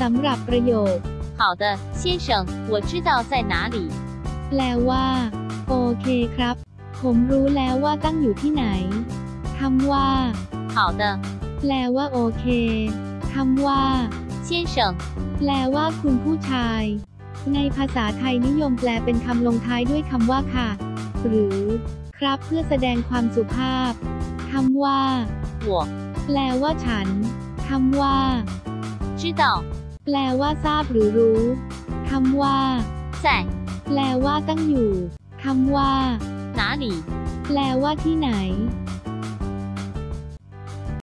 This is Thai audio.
สำหรับประโยค 好的，先生，我知道在哪里。 แปลว่า โอเคครับ ผมรู้แล้วว่าตั้งอยู่ที่ไหนคำว่า 好的， แปลว่าโอเคคำว่า 先生， แปลว่าคุณผู้ชาย ในภาษาไทยนิยมแปลเป็นคำลงท้ายด้วยคำว่าค่ะ หรือ ครับเพื่อแสดงความสุภาพคำว่า 我 แปลว่าฉันคำว่า 知道 แปลว่าทราบหรือรู้คำว่า 在 แปลว่าตั้งอยู่คำว่า 哪里。 แปลว่าที่ไหน